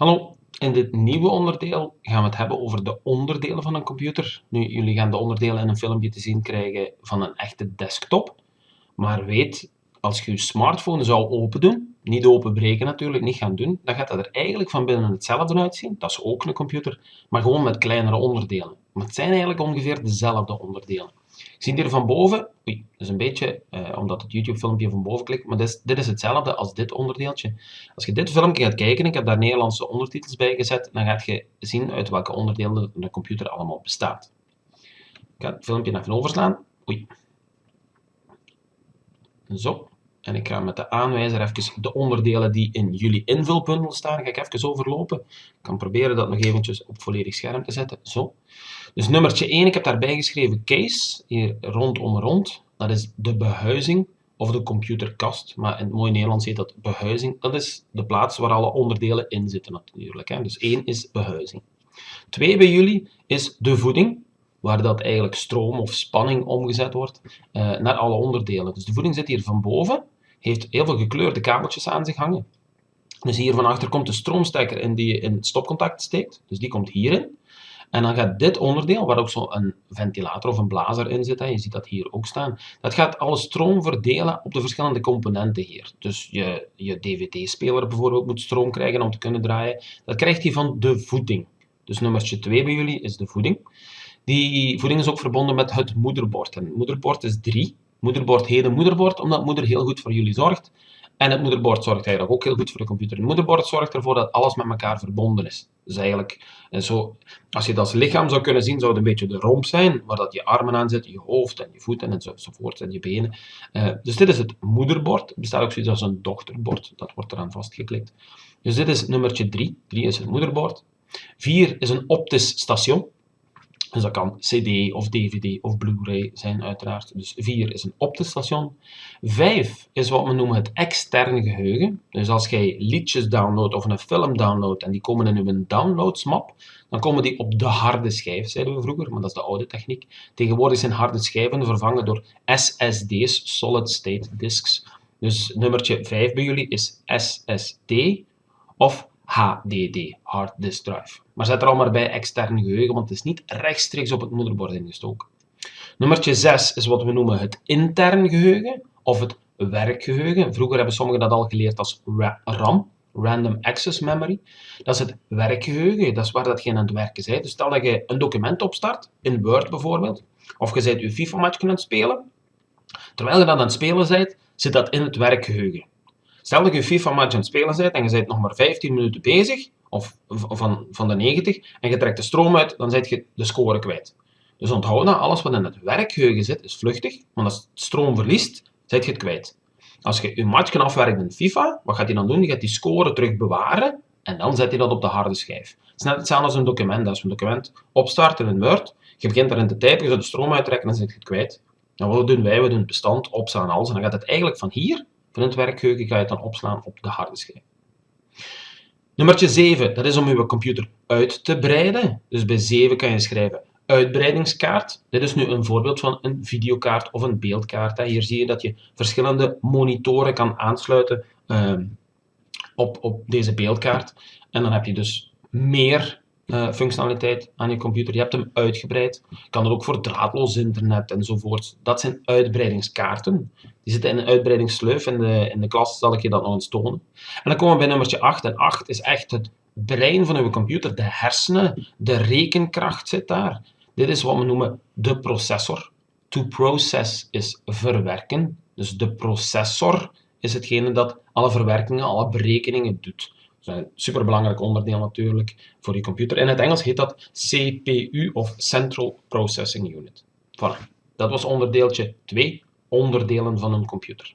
Hallo, in dit nieuwe onderdeel gaan we het hebben over de onderdelen van een computer. Nu, jullie gaan de onderdelen in een filmpje te zien krijgen van een echte desktop. Maar weet, als je je smartphone zou open doen, niet openbreken natuurlijk, niet gaan doen, dan gaat dat er eigenlijk van binnen hetzelfde uitzien. Dat is ook een computer, maar gewoon met kleinere onderdelen. Maar het zijn eigenlijk ongeveer dezelfde onderdelen. Je ziet hier van boven, oei, dat is een beetje, eh, omdat het YouTube filmpje van boven klikt, maar dit is, dit is hetzelfde als dit onderdeeltje. Als je dit filmpje gaat kijken, ik heb daar Nederlandse ondertitels bij gezet, dan gaat je zien uit welke onderdelen de computer allemaal bestaat. Ik ga het filmpje even overslaan. Oei. Zo. En ik ga met de aanwijzer even de onderdelen die in jullie invulbundel staan, ga ik even overlopen. Ik kan proberen dat nog eventjes op volledig scherm te zetten. Zo. Dus nummertje 1, ik heb daarbij geschreven case, hier rondom rond. Dat is de behuizing of de computerkast, maar in het mooi Nederlands heet dat behuizing. Dat is de plaats waar alle onderdelen in zitten natuurlijk. Hè. Dus 1 is behuizing. 2 bij jullie is de voeding, waar dat eigenlijk stroom of spanning omgezet wordt uh, naar alle onderdelen. Dus de voeding zit hier van boven, heeft heel veel gekleurde kabeltjes aan zich hangen. Dus hier van achter komt de stroomstekker in die je in het stopcontact steekt, dus die komt hierin. En dan gaat dit onderdeel, waar ook zo'n ventilator of een blazer in zit, hè, je ziet dat hier ook staan, dat gaat alle stroom verdelen op de verschillende componenten hier. Dus je, je DVD-speler bijvoorbeeld moet stroom krijgen om te kunnen draaien. Dat krijgt hij van de voeding. Dus nummertje 2 bij jullie is de voeding. Die voeding is ook verbonden met het moederbord. En het moederbord is 3. Moederbord heet een moederbord, omdat moeder heel goed voor jullie zorgt. En het moederbord zorgt eigenlijk ook heel goed voor de computer. Het moederbord zorgt ervoor dat alles met elkaar verbonden is. Dus eigenlijk, en zo, als je dat als lichaam zou kunnen zien, zou het een beetje de romp zijn, waar dat je armen aan zitten, je hoofd en je voeten enzovoort en je benen. Uh, dus dit is het moederbord. Er bestaat ook zoiets als een dochterbord, dat wordt eraan vastgeklikt. Dus dit is nummertje 3. 3 is het moederbord. 4 is een optisch station. Dus dat kan CD of DVD of Blu-ray zijn uiteraard. Dus 4 is een optelstation. 5 is wat we noemen het externe geheugen. Dus als jij liedjes downloadt of een film downloadt en die komen in uw downloadsmap, dan komen die op de harde schijf, zeiden we vroeger, maar dat is de oude techniek. Tegenwoordig zijn harde schijven vervangen door SSD's, Solid State Disks. Dus nummertje 5 bij jullie is SSD of HDD, Hard Disk Drive. Maar zet er al maar bij extern geheugen, want het is niet rechtstreeks op het moederbord ingestoken. Nummertje 6 is wat we noemen het intern geheugen of het werkgeheugen. Vroeger hebben sommigen dat al geleerd als RAM, Random Access Memory. Dat is het werkgeheugen, dat is waar dat je aan het werken bent. Dus stel dat je een document opstart, in Word bijvoorbeeld, of je bent je FIFA-match aan het spelen. Terwijl je dat aan het spelen bent, zit dat in het werkgeheugen. Stel dat je FIFA-match aan het spelen bent en je bent nog maar 15 minuten bezig, of van, van de 90, en je trekt de stroom uit, dan zet je de score kwijt. Dus onthoud dat alles wat in het werkgeheugen zit, is vluchtig, want als het stroom verliest, zet je het kwijt. Als je je match kan afwerken in FIFA, wat gaat hij dan doen? Die gaat die score terug bewaren en dan zet hij dat op de harde schijf. Het is net hetzelfde als een document. Als je een document opstart in een Word, je begint erin te typen, je zet de stroom uittrekken en dan zet je het kwijt. En wat doen wij? We doen het bestand opslaan alles en dan gaat het eigenlijk van hier van het ga je het dan opslaan op de harde schijf. Nummertje 7, dat is om uw computer uit te breiden. Dus bij 7 kan je schrijven uitbreidingskaart. Dit is nu een voorbeeld van een videokaart of een beeldkaart. Hier zie je dat je verschillende monitoren kan aansluiten ehm, op, op deze beeldkaart. En dan heb je dus meer uh, functionaliteit aan je computer. Je hebt hem uitgebreid. Je kan er ook voor draadloos internet enzovoort. Dat zijn uitbreidingskaarten. Die zitten in een uitbreidingssleuf. In de, in de klas zal ik je dat nog eens tonen. En dan komen we bij nummertje 8. En 8 is echt het brein van uw computer. De hersenen, de rekenkracht zit daar. Dit is wat we noemen de processor. To process is verwerken. Dus de processor is hetgene dat alle verwerkingen, alle berekeningen doet. Dat een superbelangrijk onderdeel natuurlijk voor je computer. In het Engels heet dat CPU of Central Processing Unit. Voilà. Dat was onderdeeltje 2, onderdelen van een computer.